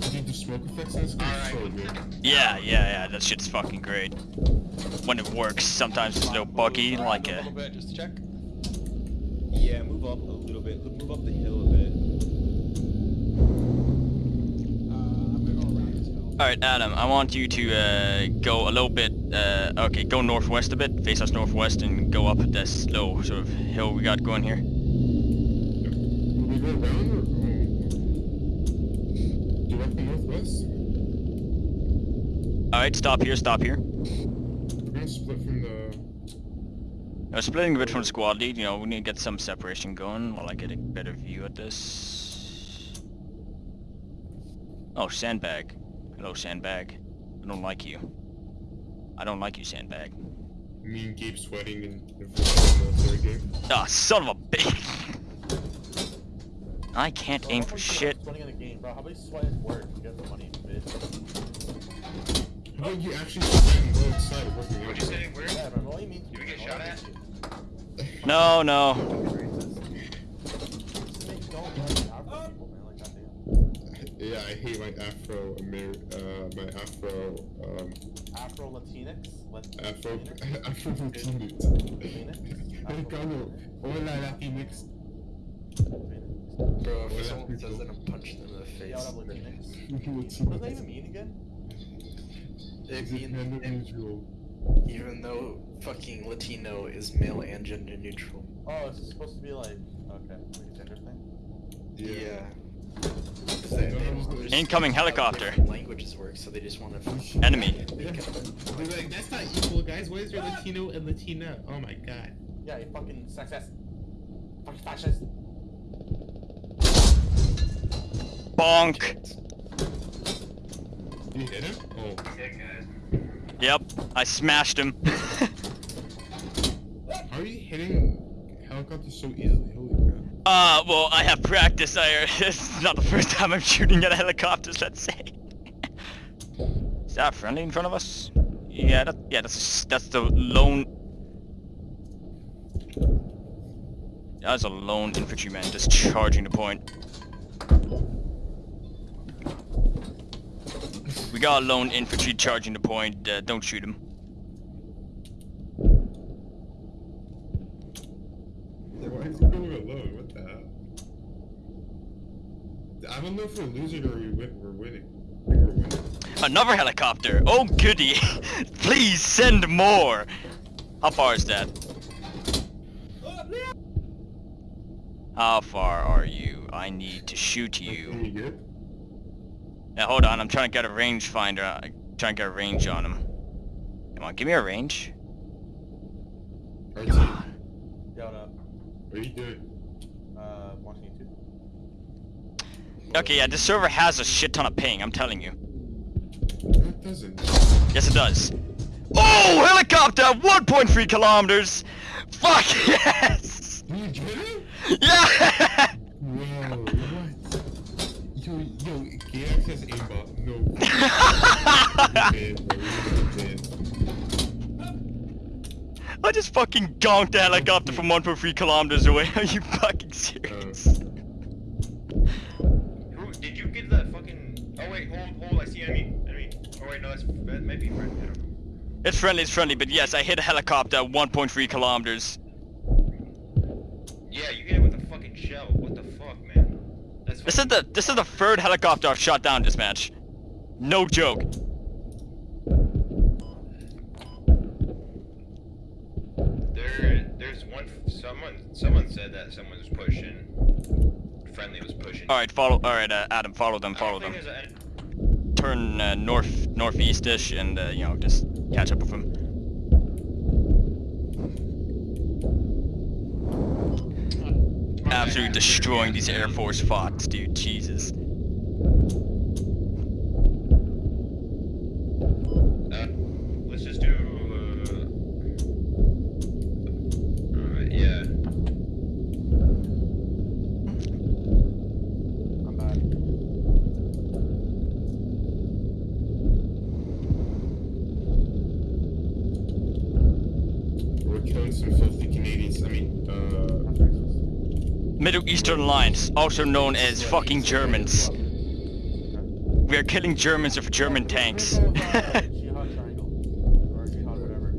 Did you do smoke effects in this game? Alright. So good. Yeah, yeah, yeah. That shit's fucking great. When it works, sometimes there's no buggy, like a a. little bit, just check. Yeah, move up a little bit. Move up the hill a bit. Uh, I'm gonna go around this hill. All right, Adam. I want you to uh, go a little bit. Uh, okay, go northwest a bit. Face us northwest and go up this low sort of hill we got going here. Go around or oh. directly northwest? All right, stop here. Stop here. We're gonna split from the. Now, splitting a bit from the squad lead. You know, we need to get some separation going while I get a better view at this. Oh, sandbag. Hello, sandbag. I don't like you. I don't like you, sandbag. Me and Gabe sweating in, in front of the military game. Ah, son of a bitch. (laughs) I can't aim for shit. Sweating in the game. How about you sweat at work? You get the money, bitch. How about you actually sweat and go outside working out? What'd you say? Where? Yeah, man. What you mean? You get shot at? No, no. Just make don't like Afro people, man. Like goddamn. Yeah, I hate my Afro Amer uh my Afro um Afro Latinx. Lat- Afro Latinx? (laughs) Afro Latinx. Latinx? Hola Latinx. Bro, if someone people. says that, I'm punching them in the face. what up, Latinx? What does that Latinx. even mean again? It Is it mean- gender it- neutral? even though fucking Latino is male and gender neutral. Oh, it's supposed to be like okay, like a gender thing. Yeah. 'Cause they- they don't understand Incoming helicopter. Languages work, so they just want to. Enemy. They're like, that's not equal, guys. Why is there Latino and Latina? Oh my god. Yeah, you fucking sexist. Fucking fascist. Bonk. You hit him? Oh. Yep, I smashed him. How are you hitting helicopters so easily? Holy crap. Uh, well, I have practice. I, (laughs) it's not the first time I'm shooting at helicopters, let's say. Is that friendly in front of us? Yeah, that, yeah, that's that's the lone. That's a lone infantryman just charging the point. We got a lone infantry charging the point. Uh, don't shoot him. Why is he going alone? What the hell? I don't know if we're losing or we win- we're winning. We're winning. Another helicopter. Oh goody! (laughs) Please send more. How far is that? How far are you? I need to shoot you. You get? Now hold on, I'm trying to get a range finder. uh, trying to get a range on him. Come on, give me a range. RT, Yo, what up? what are you doing? Uh, watching YouTube. Okay, yeah, this server has a shit ton of ping, I'm telling you. No, it doesn't. Yes, it does. Oh, helicopter! 1.3 kilometers! Fuck (laughs) yes! Did you get it? Yeah! (laughs) Whoa, what? Yo, yo, Gax has aimbot. No. You're bad, bro. You're bad. I just fucking gonked the helicopter from 1.3 kilometers away. (laughs) Are you fucking serious? Uh. Who did you get that fucking? Oh wait, hold, hold. I see enemy, enemy. Oh wait, no, that's that might be friend. I don't know. It's friendly, it's friendly, but yes, I hit a helicopter at 1.3 kilometers. Yeah, you hit it with a fucking shell. What the fuck, man? That's This is the this is the third helicopter I've shot down this match. No joke. There, there's one. Someone, someone said that someone was pushing. Friendly was pushing. All right, follow. All right, uh, Adam, follow them, follow them. a- turn uh, north northeast-ish and uh, you know just catch up with him. Absolutely destroying these Air Force fots, dude. Jesus. Uh, let's just do. Uh, alright, yeah. I'm back. We're killing some filthy Canadians. I mean, uh, Middle Eastern Alliance, also known as fucking Germans. We are killing Germans with German tanks. Jihad triangle. Or jihad whatever.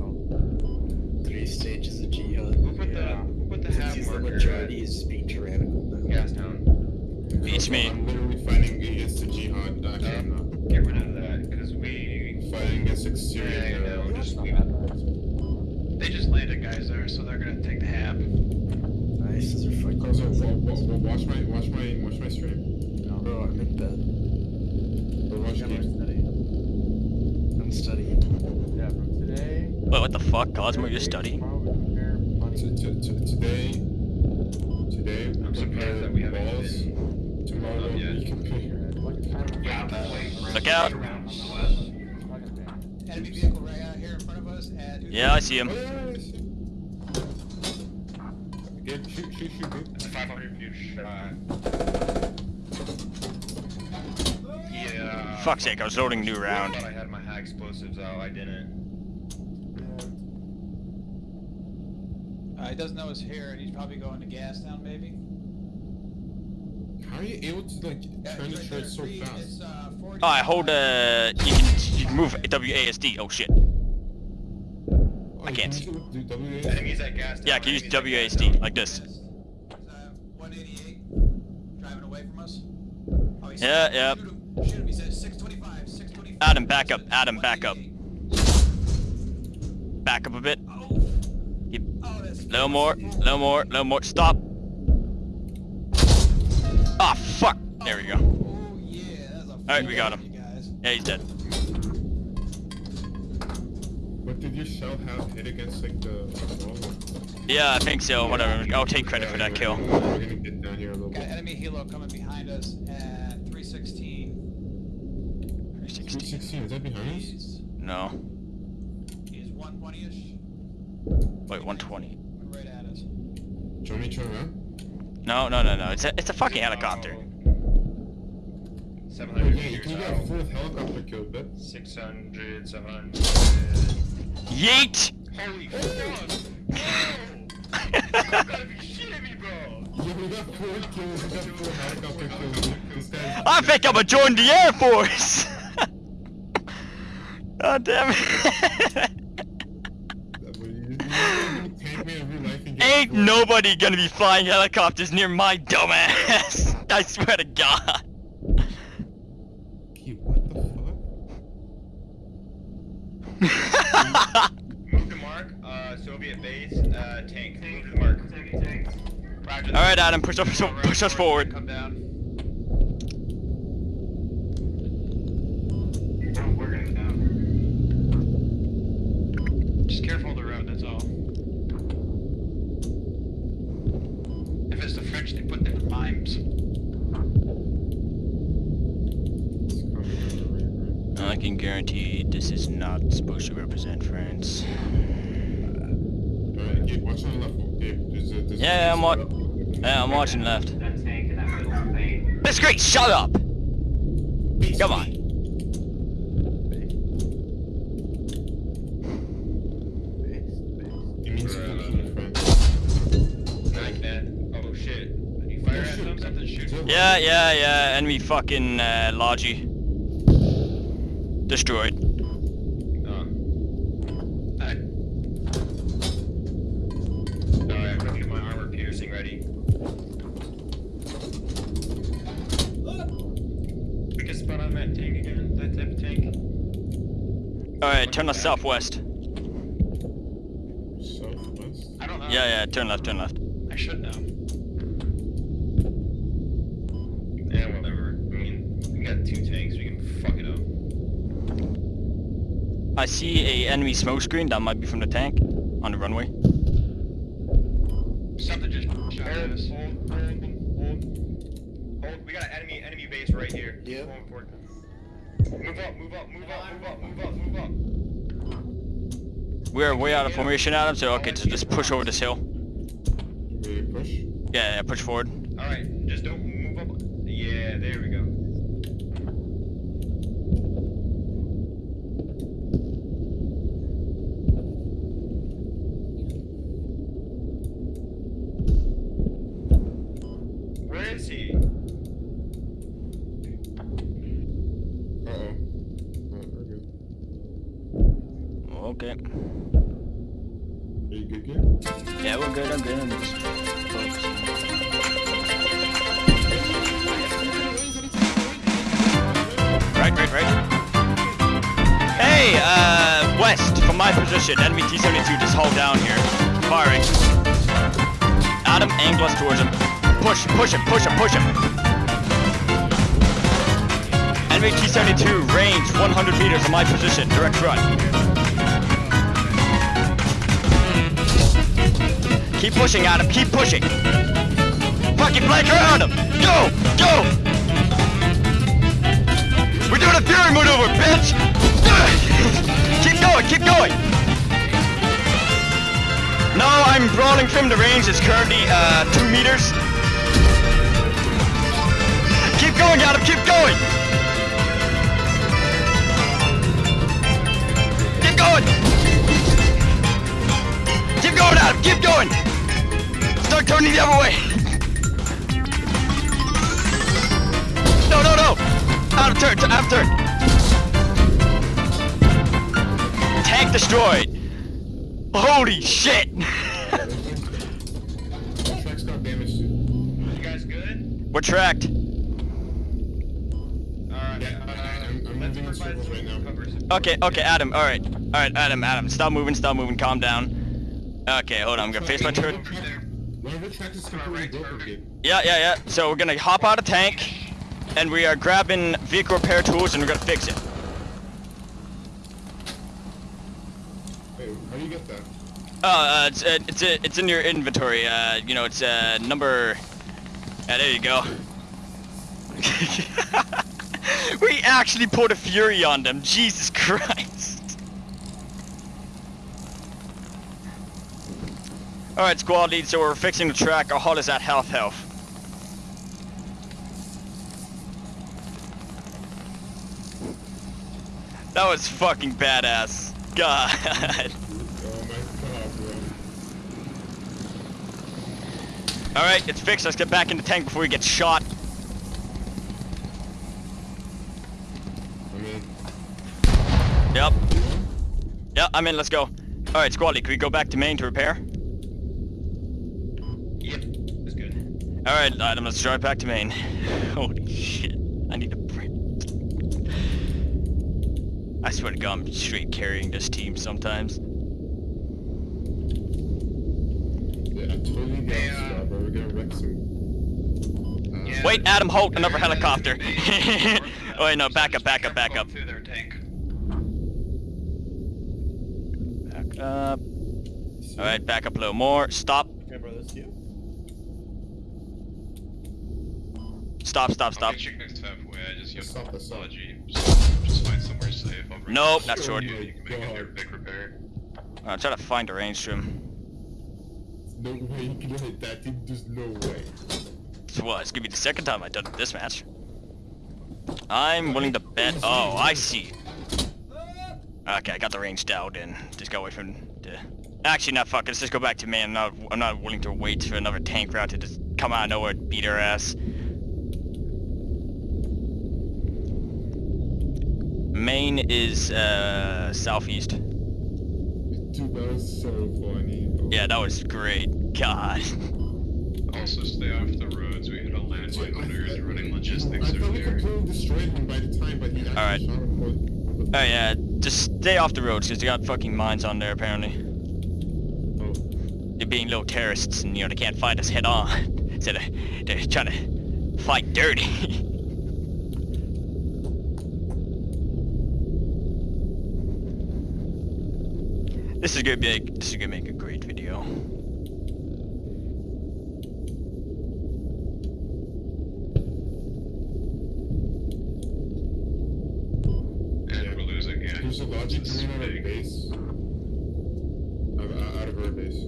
Oh. Three stages of jihad. Who put the Yeah. who put the half Since the marker majority at is being tyrannical now. Gastown? Beats me. I'm literally fighting against the jihad. Actually, I'm. Get rid of that, because we. Fighting against like Yeah, Syrian. I know. Just we. They just landed guys there, so they're gonna take the hab. Nice, those are fucking Carlos, wa- expensive. wa- wa- watch my watch my watch my stream. Bro, I'm in bed. Or watch Yeah, we're studying. I'm studying. Yeah, from today. Wait, what the fuck, Cosmo? You're studying? Today, today we I'm surprised compare that we haven't balls. been. Tomorrow up yet. we compare. Like Yeah, that way. Look out. Enemy vehicle right out here in front of us, and Yeah, I see him. Oh, yeah, I see. Yeah, shoot, shoot, shoot, dude. It's a 500 view shot. Yeah. Fuck's sake, I was loading a new I round. thought I had my high explosives out. I didn't. Uh, he doesn't know it's here, and he's probably going to gas down, maybe. How are you able to like turn the church so It's, fast? uh, 40 Oh, I hold uh, you can you can move WASD. Oh shit. Oh, I you can't can see. do- do WASD? Enemies at gas. Yeah, I town, can use enemies at gas WASD town. like this. Yes. He's, uh, 188, driving away from us. Oh, he's Yeah, yeah. Shoot him, shoot him, he says 625, 625. Adam, back up, Adam, back up. Back up a bit. Oh, Keep oh, that's little more, no more, no more. Stop. Ah, fuck. There we go. Oh, yeah, that's Alright, we got him. guys. Yeah, he's dead. But did your shell have hit against like the wall? Yeah, I think so. Whatever. I'll take credit for that kill. We're gonna get down here a little Got enemy helo coming behind us at 316. 360. 316, is that behind us? No. he's 120-ish. Wait, 120. Coming right at us. Do you want me to turn around? No, no, no, no. It's a, it's a fucking helicopter. Oh, 700 yeah, you meters can get a fourth helicopter kill, but 600, 700. Yeet! Holy fuck! No! You gotta be shitting me, bro! yeah, we got four kills. We got four helicopter kills. This guy. I think I'm gonna join the Air Force! (laughs) God damn it. (laughs) Ain't nobody gonna be flying helicopters near my dumbass. (laughs) I swear to God. What the fuck? Move to mark, uh, Soviet base, uh, tank. Move to the mark. Roger that. Alright, Adam, push us, push us forward. Come down. We're gonna go down. Just careful of the road, that's all. If it's the French, they put their mimes. It's coming from the right, right. I can guarantee this is not supposed to represent France. Alright, Gabe, watch on the left. Gabe, there's a, there's Yeah, I'm there's a- wa- Yeah, I'm watching left. That tank and that middle thing. That's great, shut up! Come on. It means Right. fucking friend. Like that. Oh shit. You fire at them, something shoots. Yeah, yeah, yeah, enemy fucking uh, Logi. Destroyed. Oh. Alright. Alright, I'm gonna get my armor piercing ready. We can spot on that tank again, that type of tank. Alright, turn left southwest. Southwest? I don't know. Yeah, yeah, turn left, turn left. I should know. Yeah, whatever. I mean, we got two tanks, we can fuck it up. I see a enemy smoke screen. That might be from the tank on the runway. Something just shot at Hold, us. hold, hold, hold. Hold, we got an enemy, enemy base right here. Yeah. Going forward. Move up, move up, move up, move up, move up, move up. We're way out of formation, Adam. So okay, so just push over this hill. Ready push? Yeah, yeah, push forward. Fucking flank around him. Go, go. We're doing a fury maneuver, bitch. keep going, keep going. No, I'm brawling from the range. It's currently uh, two meters. Keep going, Adam. Keep going. Keep going. Keep going, Adam. Keep going. Start turning the other way. No, no, no. Out of turn. Out of turn. Tank destroyed. Holy shit. The track's got damaged too. You guys good? We're tracked. Alright, Yeah, I'm- I'm moving in circles right now. Okay, okay, Adam. All right, all right, Adam, Adam. Stop moving. Stop moving. Calm down. Okay, hold on. I'm gonna face my turret. One of the tracks is completely broken again. Yeah, yeah, yeah. So we're gonna hop out of tank, and we are grabbing vehicle repair tools, and we're gonna fix it. Wait, how do you get that? Oh, uh, it's uh, it's uh, it's in your inventory. Uh, you know, it's uh number. Yeah, there you go. (laughs) we actually put a fury on them. Jesus Christ. All right, squad lead. So we're fixing the track. Our hull is at health health. That was fucking badass. God. Oh my god, bro. All right, it's fixed. Let's get back in the tank before we get shot. I mean, Yep. Yep, I'm in. Let's go. All right, squad lead. Can we go back to main to repair? Yep, that's good. All right, Adam. Let's drive back to main. (laughs) Holy shit! I need to. break. I swear to God, I'm straight carrying this team sometimes. yeah, I totally got Yeah. yeah. bro. We're gonna wreck some. Yeah. Wait, Adam, hold another helicopter. (laughs) Oh wait, no, back Just up, back up, back up. Through their tank. Back up. All right, back up a little more. Stop. Okay, bro, that's you. Stop, stop, stop. I'll get you guys halfway. I just use Stop, stop. technology. So just find somewhere safe. I'll bring Nope, not short. You, you can make it oh your big repair. Uh, I'm trying to find a range room. No way you can hit that team. There's no way. So what? It's gonna be the second time I've done it this match. I'm willing to bet. Oh, I see. Okay, I got the range dialed in. Just got away from the. Actually, not fuck. Let's just go back to man. I'm not. I'm not willing to wait for another tank route to just come out of nowhere and beat our ass. Main is uh southeast. Dude, that was so funny. Oh, Yeah, that was great. God. (laughs) Also, stay off the roads. We hit a landmine when we were running logistics I thought we earlier. completely destroyed him by the time, but he actually Alright. shot him. for- Oh yeah, just stay off the roads because they got fucking mines on there apparently. Oh, They're being little terrorists and you know they can't fight us head on. (laughs) So they're, they're trying to fight dirty. (laughs) This is gonna be this is gonna make a great video. And we're losing, yeah. There's a logic This is coming out of base. Out, out out of our base.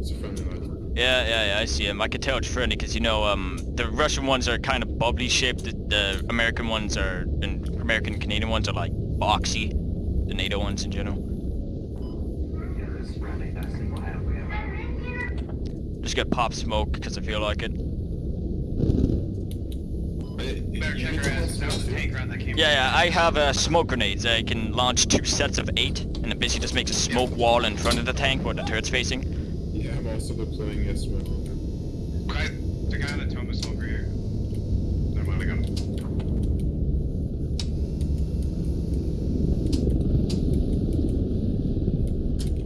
It's a friendly logic. Yeah, yeah, yeah, I see him. I can tell it's friendly because you know, um, the Russian ones are kind of bubbly shaped. The, the American ones are, and American Canadian ones are like boxy. The NATO ones in general. Yeah, this is friendly testing. What have we have? Just get pop smoke because I feel like it. Better check her ass. That was a tank round that came. Yeah, yeah, I have uh, smoke grenades. I can launch two sets of eight, and it basically just makes a smoke wall in front of the tank where the turret's facing. Yeah, I'm also deploying yes smoke. Guys, the guy on the Thomas over here. Never mind, I got him.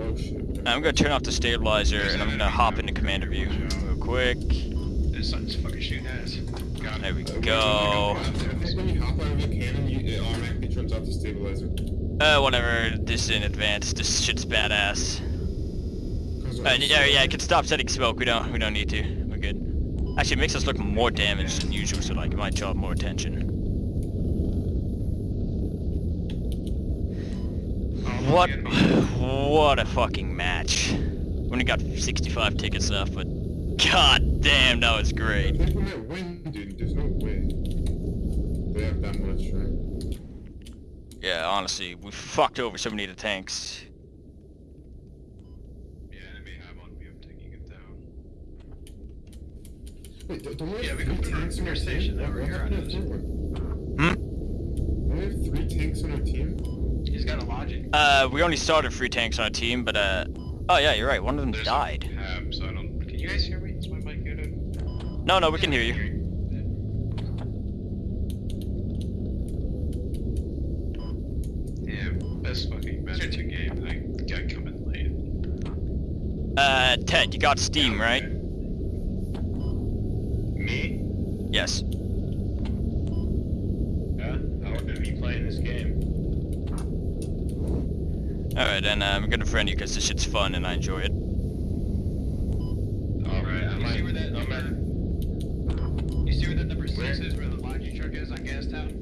Oh shit. I'm gonna turn off the stabilizer, and I'm gonna hop into commander view real quick. This sun's fucking shooting ass. Got There we Uh, go. I think when you hop out of the cannon, you, it automatically turns off the stabilizer. Uh, whatever. This is in advance. This shit's badass. Uh, yeah, yeah, I can stop setting smoke. We don't, we don't need to. We're good. Actually, it makes us look more damaged than usual, so like it might draw more attention. What? (sighs) What a fucking match. We only got 65 tickets left, but god damn, that was great. think we might win, dude. There's no way. They have that much, right? Yeah, honestly, we fucked over so many of the tanks. Yeah, enemy have on me. I'm taking it down. Wait, don't don't we have Yeah, we three can put it tanks in on our station team? there What, where what you're happened at. to the third one? Hmm? Don't we have three tanks on our team? He's got a logic. Uh, we only started three tanks on our team, but uh, oh yeah, you're right. One of them There's died. a cab, so I don't. Can you guys hear me? Is my mic muted? No, no, we can hear you. Yeah, best fucking match in game. I got coming late. Uh, Ted, you got Steam, right? Me? Yes. Yeah, I would be playing this game. Alright, and uh, I'm gonna friend you because this shit's fun and I enjoy it. Alright, I You might. see where that number? You see where that number six Where? is? Where the logic truck is on Gas Gastown?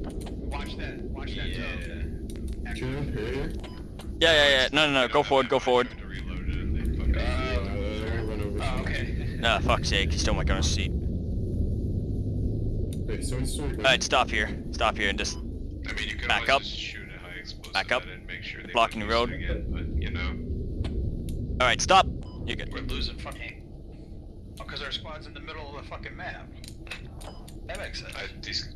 Watch that. Watch that Yeah. TOW. Can here? Yeah, yeah, yeah. No, no, no. Go forward, go forward. To reload it and they fucking. I run over. Oh, okay. Ah, fuck's sake. He stole my gunner seat. Wait, so it's sorry. Alright, stop here. Stop here and just... I mean, you could Back up. just shoot a high Back up. At it and make sure they Blocking the road. Again, but you know. Alright, stop. You're good. We're losing fucking. Oh, because our squad's in the middle of the fucking map. That makes sense. I, these,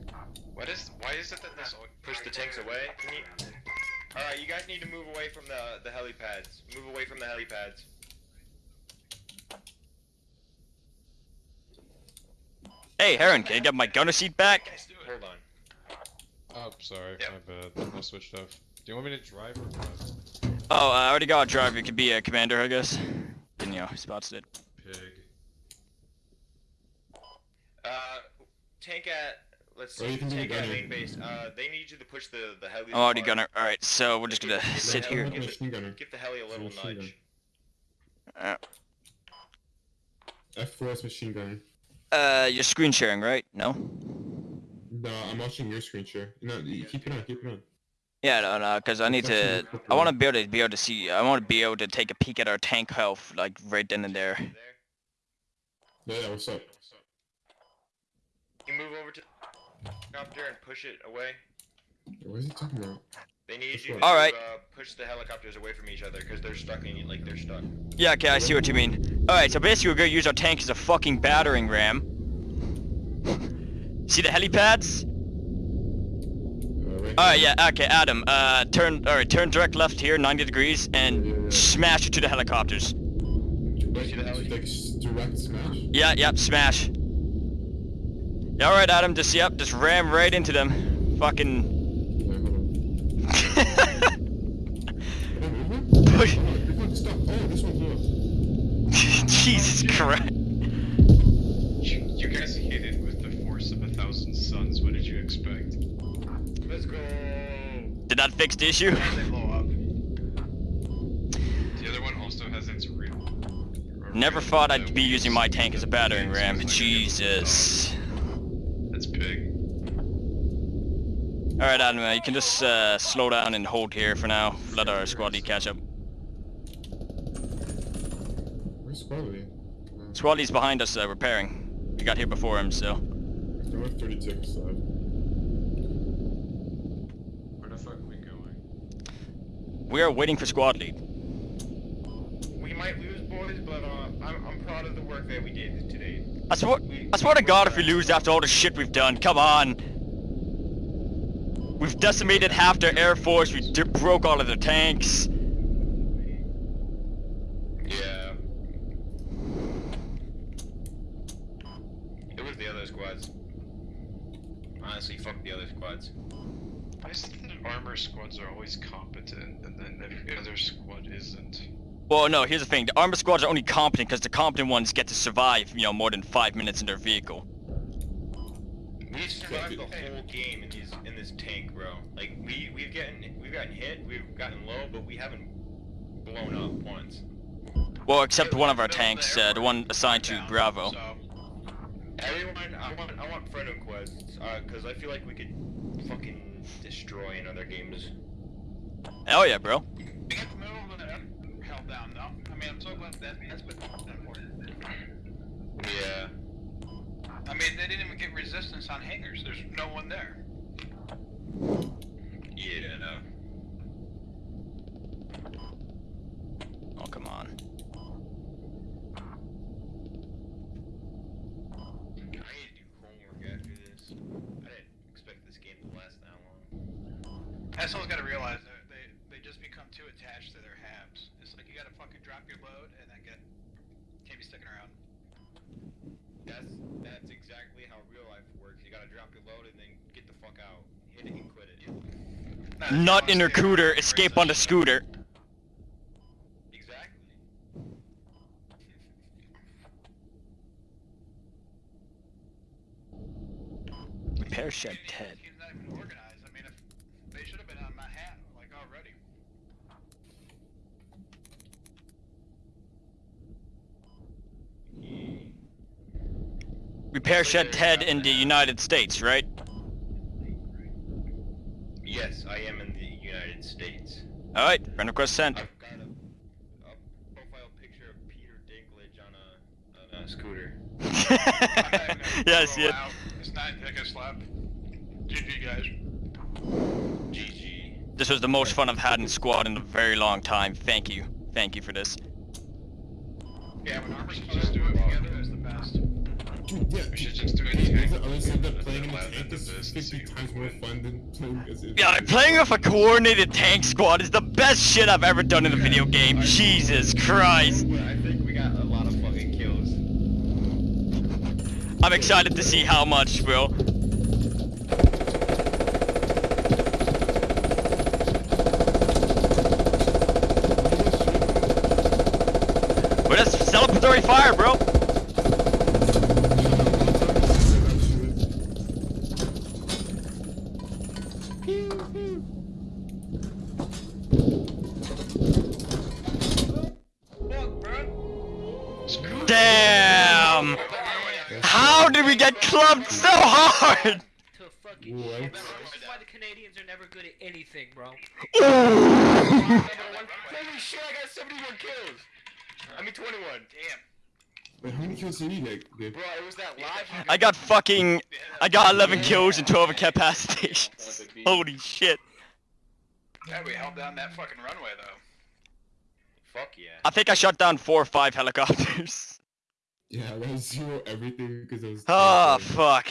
what is? Why is it that this? al- Push the tanks away. You? Alright, you guys need to move away from the the helipads. Move away from the helipads. Hey, Heron, can you get my gunner seat back? Hold on. Oh, sorry, Yep. my bad. I switched off. Do you want me to drive or what? Oh, I already got a driver. You could be a commander, I guess. And, you know, spots it. Pig. Uh, tank at. Let's Or see. you can be the tank at gunner. main base. Uh, they need you to push the the heli. I'm already gunner. Alright, so we're just gonna Give sit heli- here. Give, Machine the, gunner. give the heli a little Machine nudge. Uh, F4S machine gun. uh, you're screen sharing, right? No? No, I'm watching your screen share. No, you keep it on, keep it on. Yeah, no, no, because I need to. I want to be able to be able to see. I want to be able to take a peek at our tank health, like right then and there. There. Yeah, yeah, what's up? You move over to the helicopter and push it away. What is he talking about? They need Which you to Alright. uh, push the helicopters away from each other because they're stuck in like they're stuck. Yeah, okay, I see what you mean. Alright, so basically we're gonna use our tank as a fucking battering ram. See the helipads? Right Alright, yeah, okay, Adam, uh, turn, alright, turn direct left here, 90 degrees, and Yeah, yeah, yeah. smash it to the helicopters. See the like direct smash? Yeah, yep, smash. Alright, Adam, just, yep, just ram right into them. Fucking... Push. (laughs) Jesus Christ. You guys hit it with the force of a thousand suns. What did you expect? Let's go. Did that fix the issue? As they blow up. The Never thought I'd be using my tank as a battering ram. Jesus. That's big. Alright, Adam, you can just uh, slow down and hold here for now. Let our squad lead catch up. Where's Squad Lead? Squad lead's behind us, uh, repairing. We got here before him, so. There were 30 seconds left. Where the fuck are we going? We are waiting for squad lead. We might lose, boys, but uh, I'm, I'm proud of the work that we did today. I swear, I swear to God if we lose after all the shit we've done, come on! We've decimated half their air force, we broke all of their tanks. Yeah. It was the other squads. Honestly, fuck the other squads. I just think that armor squads are always competent, and then every other squad isn't. Well, no, here's the thing. The armor squads are only competent because the competent ones get to survive, you know, more than five minutes in their vehicle. We survived the whole game in these in this tank, bro. Like we we've gotten we've gotten hit, we've gotten low, but we haven't blown up once. Well, except one of our tanks, uh, the one assigned to Bravo. So, Everyone, I want I want friend quests, uh, cause I feel like we could fucking destroy in other games. Hell yeah, bro. we got the middle of the held down, though. I mean, I'm so glad that that's been important. Yeah. I mean, they didn't even get resistance on hangars. There's no one there. Yeah, no. Oh, come on. I need to do homework after this. I didn't expect this game to last that long. Assholes gotta realize that they, they just become too attached to their habs. It's like you gotta fucking drop your load and then get. Can't be sticking around. That's that's exactly how real life works. You gotta drop your load and then get the fuck out. Hit it and quit it. Nut in her cooter, escape on the scooter. Exactly. Repair shed Ted. Team's not even organized. I mean, if they should have been on Manhattan like already. Repair shed Ted in the United States, right? Yes, I am in the United States. Alright, friend request sent. I've got a, a profile picture of Peter Dinklage on a on a scooter. (laughs) yes, yeah. It's not like a slap. GG guys. GG. This was the most fun I've had in squad in a very long time. Thank you. Thank you for this. Yeah, when armor squads do it together, it's the best. Dude, yeah. We should just do it Hey, tank. there's the other side that playing in a Allow them tank to is boost 50 the times more fun than playing as. Yeah, playing with a coordinated tank squad is the best shit I've ever done in a video game. Jesus Christ. I think we got a lot of fucking kills. I'm excited to see how much, bro. But that's celebratory fire, bro. We get clubbed so hard? To fucking What? shit, bro. This is why the Canadians are never good at anything, bro. Holy (laughs) shit, I got 71 kills! I mean 21. Damn. Wait, how many kills did you get, Gabe? Bro, it was that live. I got fucking. I got 11 kills and 12 incapacitations. Holy shit. Yeah, we held down that fucking runway though. Fuck yeah. I think I shot down four or five helicopters. (laughs) Yeah, that was zero everything because it was. Oh, fuck.